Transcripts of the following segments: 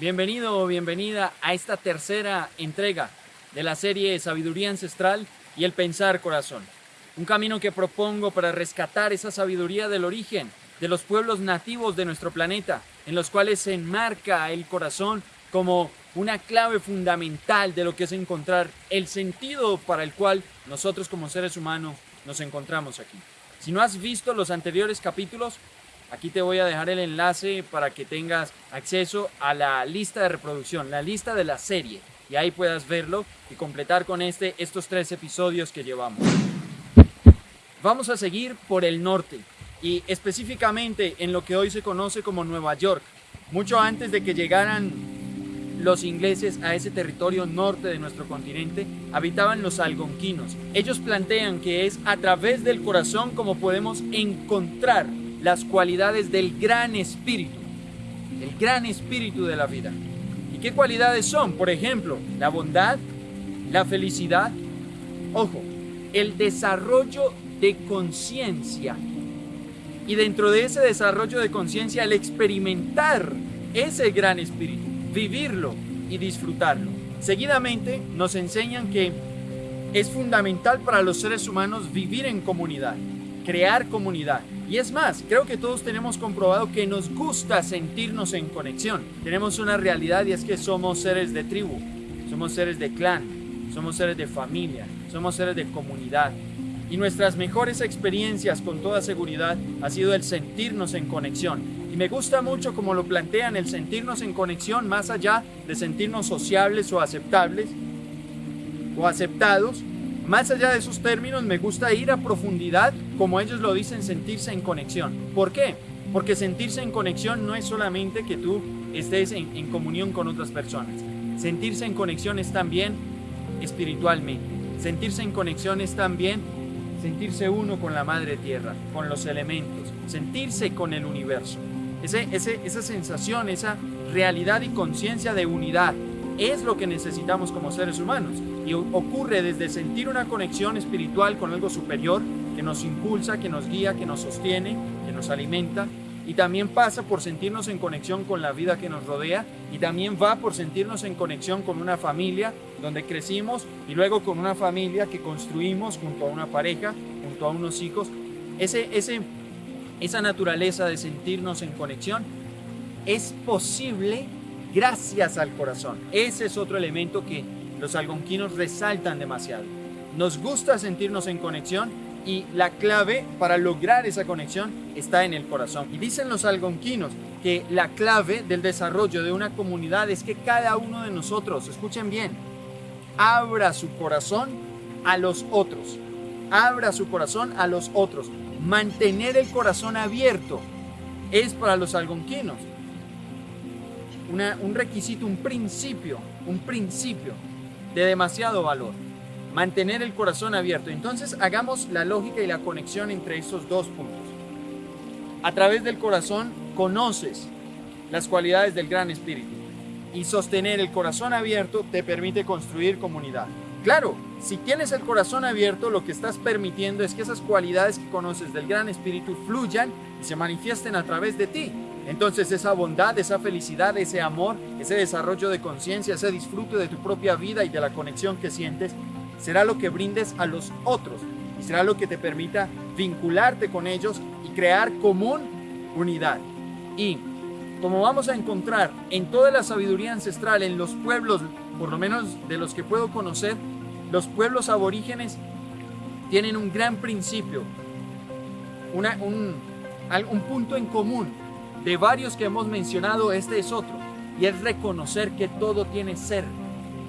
Bienvenido o bienvenida a esta tercera entrega de la serie Sabiduría Ancestral y el Pensar Corazón. Un camino que propongo para rescatar esa sabiduría del origen de los pueblos nativos de nuestro planeta, en los cuales se enmarca el corazón como una clave fundamental de lo que es encontrar el sentido para el cual nosotros como seres humanos nos encontramos aquí. Si no has visto los anteriores capítulos, Aquí te voy a dejar el enlace para que tengas acceso a la lista de reproducción, la lista de la serie. Y ahí puedas verlo y completar con este estos tres episodios que llevamos. Vamos a seguir por el norte y específicamente en lo que hoy se conoce como Nueva York. Mucho antes de que llegaran los ingleses a ese territorio norte de nuestro continente, habitaban los algonquinos. Ellos plantean que es a través del corazón como podemos encontrar las cualidades del gran espíritu, el gran espíritu de la vida. ¿Y qué cualidades son? Por ejemplo, la bondad, la felicidad, ojo, el desarrollo de conciencia. Y dentro de ese desarrollo de conciencia, el experimentar ese gran espíritu, vivirlo y disfrutarlo. Seguidamente nos enseñan que es fundamental para los seres humanos vivir en comunidad, crear comunidad. Y es más, creo que todos tenemos comprobado que nos gusta sentirnos en conexión. Tenemos una realidad y es que somos seres de tribu, somos seres de clan, somos seres de familia, somos seres de comunidad. Y nuestras mejores experiencias con toda seguridad ha sido el sentirnos en conexión. Y me gusta mucho como lo plantean, el sentirnos en conexión más allá de sentirnos sociables o aceptables o aceptados, más allá de esos términos, me gusta ir a profundidad, como ellos lo dicen, sentirse en conexión. ¿Por qué? Porque sentirse en conexión no es solamente que tú estés en, comunión con otras personas. Sentirse en conexión es también espiritualmente. Sentirse en conexión es también sentirse uno con la madre tierra, con los elementos, sentirse con el universo. Esa sensación, esa realidad y conciencia de unidad es lo que necesitamos como seres humanos ocurre desde sentir una conexión espiritual con algo superior que nos impulsa, que nos guía, que nos sostiene, que nos alimenta y también pasa por sentirnos en conexión con la vida que nos rodea y también va por sentirnos en conexión con una familia donde crecimos y luego con una familia que construimos junto a una pareja, junto a unos hijos. Esa naturaleza de sentirnos en conexión es posible gracias al corazón. Ese es otro elemento que los algonquinos resaltan demasiado. Nos gusta sentirnos en conexión y la clave para lograr esa conexión está en el corazón. Y dicen los algonquinos que la clave del desarrollo de una comunidad es que cada uno de nosotros, escuchen bien, abra su corazón a los otros. Abra su corazón a los otros. Mantener el corazón abierto es para los algonquinos un requisito, un principio, un principio de demasiado valor. Mantener el corazón abierto. Entonces hagamos la lógica y la conexión entre esos dos puntos. A través del corazón conoces las cualidades del gran espíritu y sostener el corazón abierto te permite construir comunidad. Claro, si tienes el corazón abierto, lo que estás permitiendo es que esas cualidades que conoces del gran espíritu fluyan y se manifiesten a través de ti. Entonces esa bondad, esa felicidad, ese amor, ese desarrollo de conciencia, ese disfrute de tu propia vida y de la conexión que sientes, será lo que brindes a los otros y será lo que te permita vincularte con ellos y crear común unidad. Y como vamos a encontrar en toda la sabiduría ancestral, en los pueblos, por lo menos de los que puedo conocer, los pueblos aborígenes tienen un gran principio, un punto en común de varios que hemos mencionado, este es otro. Y es reconocer que todo tiene ser,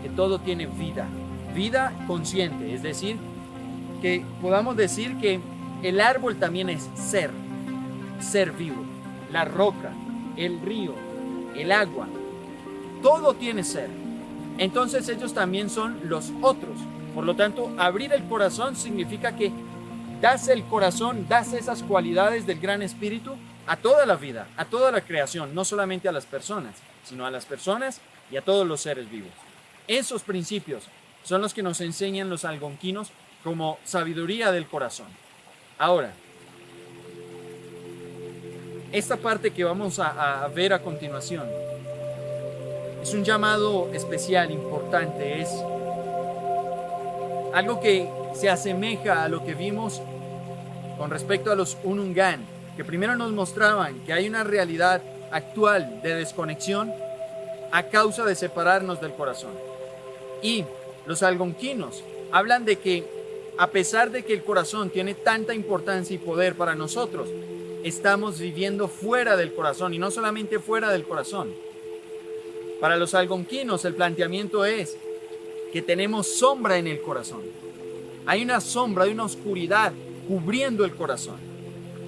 que todo tiene vida. Vida consciente, es decir, que podamos decir que el árbol también es ser, ser vivo. La roca, el río, el agua, todo tiene ser. Entonces ellos también son los otros. Por lo tanto, abrir el corazón significa que das el corazón, das esas cualidades del gran espíritu a toda la vida, a toda la creación, no solamente a las personas, sino a las personas y a todos los seres vivos. Esos principios son los que nos enseñan los algonquinos como sabiduría del corazón. Ahora, esta parte que vamos a, ver a continuación es un llamado especial, importante, es algo que se asemeja a lo que vimos con respecto a los Unungan, que primero nos mostraban que hay una realidad actual de desconexión a causa de separarnos del corazón. Y los algonquinos hablan de que a pesar de que el corazón tiene tanta importancia y poder para nosotros, estamos viviendo fuera del corazón y no solamente fuera del corazón. Para los algonquinos el planteamiento es que tenemos sombra en el corazón. Hay una sombra, hay una oscuridad cubriendo el corazón.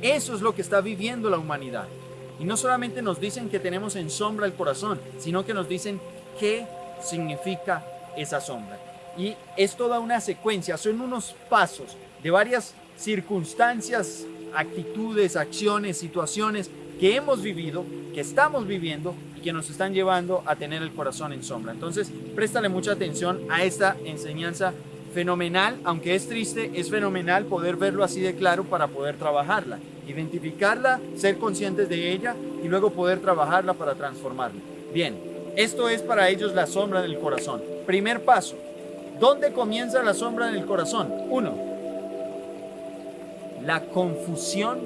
Eso es lo que está viviendo la humanidad. Y no solamente nos dicen que tenemos en sombra el corazón, sino que nos dicen qué significa esa sombra. Y es toda una secuencia, son unos pasos de varias circunstancias, actitudes, acciones, situaciones que hemos vivido, que estamos viviendo y que nos están llevando a tener el corazón en sombra. Entonces, préstale mucha atención a esta enseñanza fenomenal, aunque es triste, es fenomenal poder verlo así de claro para poder trabajarla, identificarla, ser conscientes de ella y luego poder trabajarla para transformarla. Bien, esto es para ellos la sombra del corazón. Primer paso, ¿dónde comienza la sombra del corazón? Uno, la confusión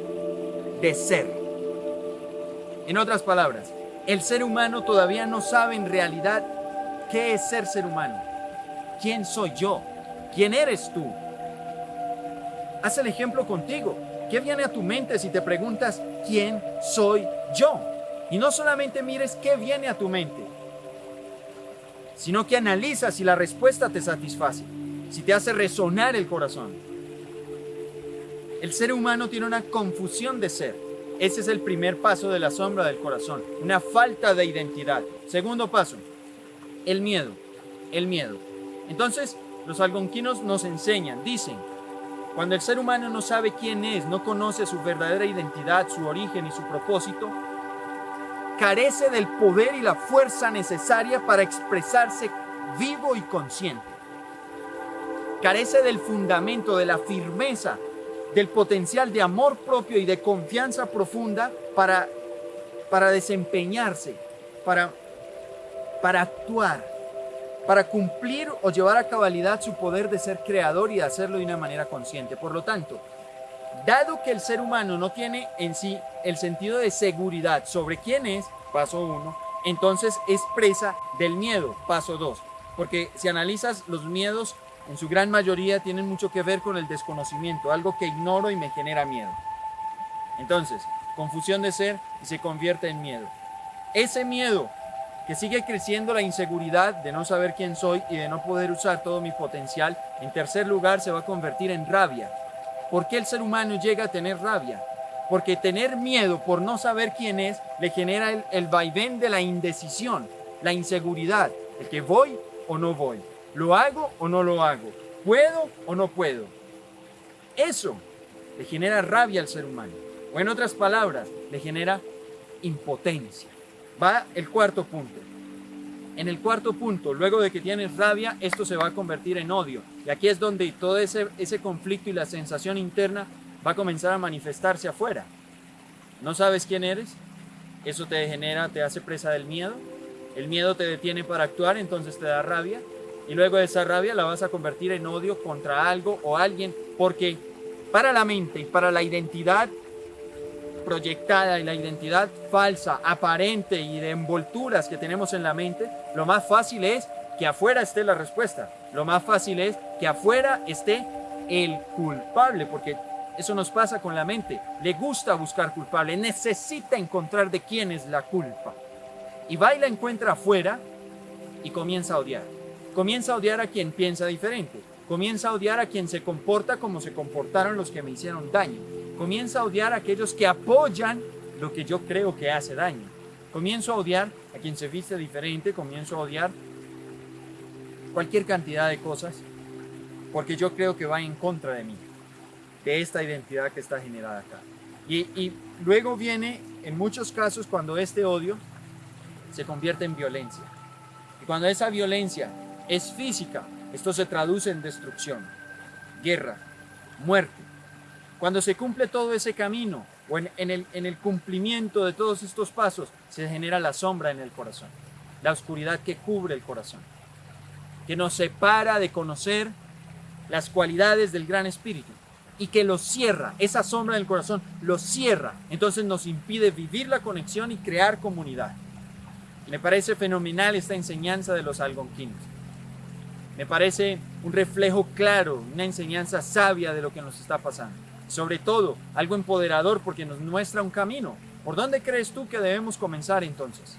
de ser. En otras palabras, el ser humano todavía no sabe en realidad qué es ser ser humano. ¿Quién soy yo? ¿Quién eres tú? Haz el ejemplo contigo. ¿Qué viene a tu mente si te preguntas quién soy yo? Y no solamente mires qué viene a tu mente, sino que analizas si la respuesta te satisface, si te hace resonar el corazón. El ser humano tiene una confusión de ser. Ese es el primer paso de la sombra del corazón, una falta de identidad. Segundo paso, el miedo, el miedo. Entonces, los algonquinos nos enseñan, dicen, cuando el ser humano no sabe quién es, no conoce su verdadera identidad, su origen y su propósito, carece del poder y la fuerza necesaria para expresarse vivo y consciente. Carece del fundamento, de la firmeza, del potencial de amor propio y de confianza profunda para, para desempeñarse, para, para actuar para cumplir o llevar a cabalidad su poder de ser creador y de hacerlo de una manera consciente. Por lo tanto, dado que el ser humano no tiene en sí el sentido de seguridad sobre quién es, paso uno, entonces es presa del miedo, paso dos. Porque si analizas los miedos, en su gran mayoría tienen mucho que ver con el desconocimiento, algo que ignoro y me genera miedo. Entonces, confusión de ser y se convierte en miedo. Ese miedo que sigue creciendo la inseguridad de no saber quién soy y de no poder usar todo mi potencial, en tercer lugar se va a convertir en rabia. ¿Por qué el ser humano llega a tener rabia? Porque tener miedo por no saber quién es le genera el, el vaivén de la indecisión, la inseguridad, de que voy o no voy, lo hago o no lo hago, puedo o no puedo. Eso le genera rabia al ser humano. O en otras palabras, le genera impotencia va el cuarto punto. En el cuarto punto, luego de que tienes rabia, esto se va a convertir en odio. Y aquí es donde todo ese, ese conflicto y la sensación interna va a comenzar a manifestarse afuera. ¿No sabes quién eres? Eso te genera, te hace presa del miedo. El miedo te detiene para actuar, entonces te da rabia. Y luego de esa rabia la vas a convertir en odio contra algo o alguien, porque para la mente y para la identidad proyectada y la identidad falsa, aparente y de envolturas que tenemos en la mente, lo más fácil es que afuera esté la respuesta. Lo más fácil es que afuera esté el culpable, porque eso nos pasa con la mente. Le gusta buscar culpable, necesita encontrar de quién es la culpa. Y va y la encuentra afuera y comienza a odiar. Comienza a odiar a quien piensa diferente. Comienza a odiar a quien se comporta como se comportaron los que me hicieron daño Comienza a odiar a aquellos que apoyan lo que yo creo que hace daño. Comienzo a odiar a quien se viste diferente, comienzo a odiar cualquier cantidad de cosas, porque yo creo que va en contra de mí, de esta identidad que está generada acá. Y luego viene, en muchos casos, cuando este odio se convierte en violencia. Y cuando esa violencia es física, esto se traduce en destrucción, guerra, muerte. Cuando se cumple todo ese camino o en, el, en el cumplimiento de todos estos pasos, se genera la sombra en el corazón. la oscuridad que cubre el corazón, que nos separa de conocer las cualidades del gran espíritu y que lo cierra, esa sombra del corazón lo cierra, entonces nos impide vivir la conexión y crear comunidad. Me parece fenomenal esta enseñanza de los algonquinos. Me parece un reflejo claro, una enseñanza sabia de lo que nos está pasando. Sobre todo, algo empoderador porque nos muestra un camino. ¿Por dónde crees tú que debemos comenzar entonces?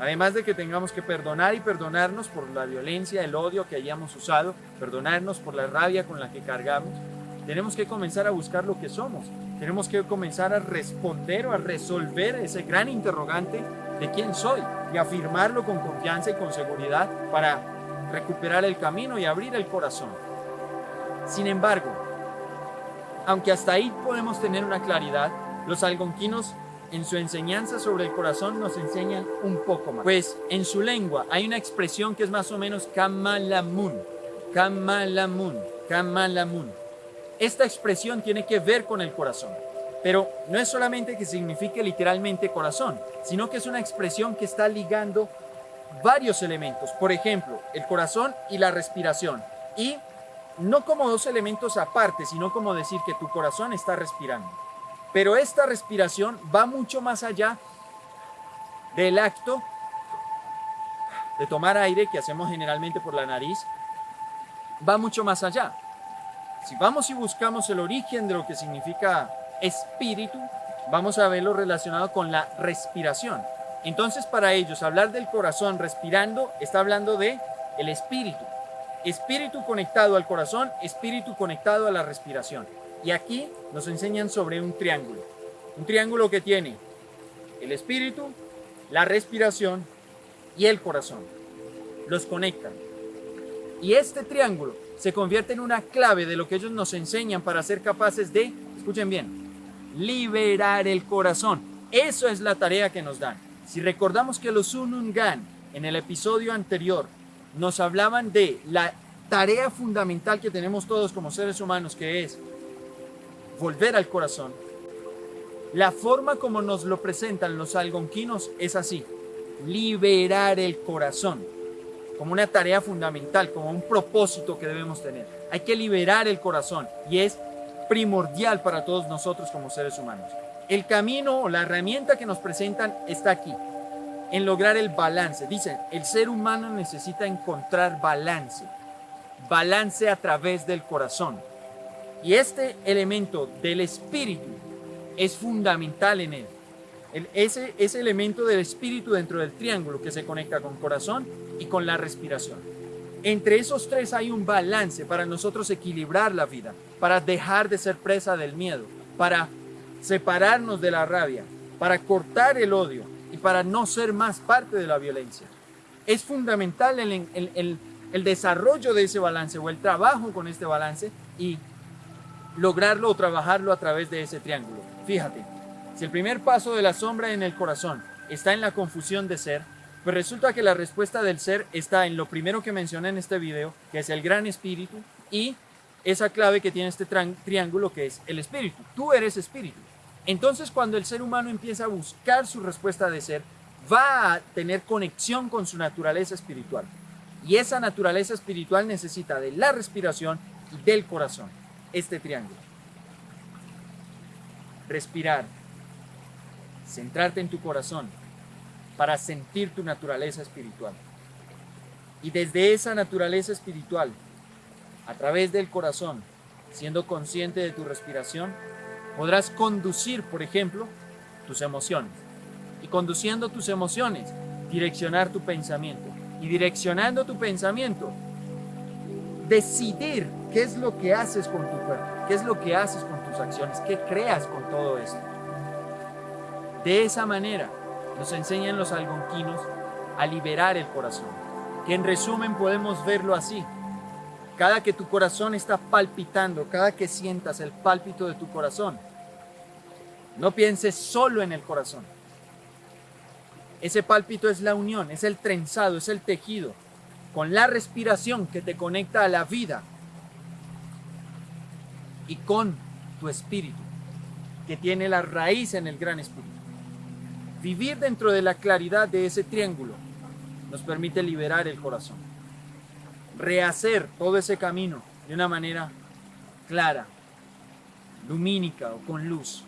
Además de que tengamos que perdonar y perdonarnos por la violencia, el odio que hayamos usado, perdonarnos por la rabia con la que cargamos, tenemos que comenzar a buscar lo que somos. Tenemos que comenzar a responder o a resolver ese gran interrogante de quién soy y afirmarlo con confianza y con seguridad para recuperar el camino y abrir el corazón. Sin embargo, aunque hasta ahí podemos tener una claridad, los algonquinos en su enseñanza sobre el corazón nos enseñan un poco más. Pues en su lengua hay una expresión que es más o menos kamalamun, kamalamun, kamalamun. Esta expresión tiene que ver con el corazón. Pero no es solamente que signifique literalmente corazón, sino que es una expresión que está ligando varios elementos. Por ejemplo, el corazón y la respiración. Y no como dos elementos aparte, sino como decir que tu corazón está respirando. Pero esta respiración va mucho más allá del acto de tomar aire que hacemos generalmente por la nariz. Va mucho más allá. Si vamos y buscamos el origen de lo que significa espíritu, vamos a verlo relacionado con la respiración. Entonces para ellos hablar del corazón respirando está hablando de el espíritu. Espíritu conectado al corazón, espíritu conectado a la respiración. Y aquí nos enseñan sobre un triángulo. Un triángulo que tiene el espíritu, la respiración y el corazón. Los conectan. Y este triángulo se convierte en una clave de lo que ellos nos enseñan para ser capaces de, escuchen bien, liberar el corazón. Eso es la tarea que nos dan. Si recordamos que los Unungan en el episodio anterior nos hablaban de la tarea fundamental que tenemos todos como seres humanos, que es volver al corazón. La forma como nos lo presentan los algonquinos es así, liberar el corazón, como una tarea fundamental, como un propósito que debemos tener. Hay que liberar el corazón y es primordial para todos nosotros como seres humanos. El camino o la herramienta que nos presentan está aquí, en lograr el balance. Dicen, el ser humano necesita encontrar balance, balance a través del corazón. Y este elemento del espíritu es fundamental en él. ese, ese elemento del espíritu dentro del triángulo que se conecta con corazón y con la respiración. Entre esos tres hay un balance para nosotros equilibrar la vida, para dejar de ser presa del miedo, para separarnos de la rabia, para cortar el odio para no ser más parte de la violencia. Es fundamental el, el desarrollo de ese balance o el trabajo con este balance y lograrlo o trabajarlo a través de ese triángulo. Fíjate, si el primer paso de la sombra en el corazón está en la confusión de ser, pues resulta que la respuesta del ser está en lo primero que mencioné en este video, que es el gran espíritu, y esa clave que tiene este triángulo que es el espíritu. Tú eres espíritu. Entonces cuando el ser humano empieza a buscar su respuesta de ser, va a tener conexión con su naturaleza espiritual. Y esa naturaleza espiritual necesita de la respiración y del corazón. Este triángulo. Respirar. Centrarte en tu corazón para sentir tu naturaleza espiritual. Y desde esa naturaleza espiritual, a través del corazón, siendo consciente de tu respiración, podrás conducir, por ejemplo, tus emociones. Y conduciendo tus emociones, direccionar tu pensamiento. Y direccionando tu pensamiento, decidir qué es lo que haces con tu cuerpo, qué es lo que haces con tus acciones, qué creas con todo esto. De esa manera, nos enseñan los algonquinos a liberar el corazón, que en resumen podemos verlo así. Cada que tu corazón está palpitando, cada que sientas el pálpito de tu corazón, no pienses solo en el corazón. Ese pálpito es la unión, es el trenzado, es el tejido, con la respiración que te conecta a la vida y con tu espíritu, que tiene la raíz en el gran espíritu vivir dentro de la claridad de ese triángulo nos permite liberar el corazón. Rehacer todo ese camino de una manera clara, lumínica o con luz.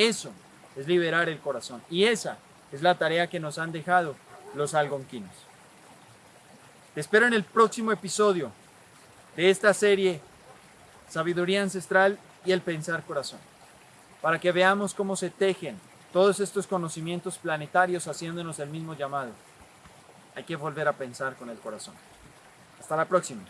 Eso es liberar el corazón. Y esa es la tarea que nos han dejado los algonquinos. Te espero en el próximo episodio de esta serie Sabiduría Ancestral y el Pensar Corazón, para que veamos cómo se tejen todos estos conocimientos planetarios haciéndonos el mismo llamado. Hay que volver a pensar con el corazón. Hasta la próxima.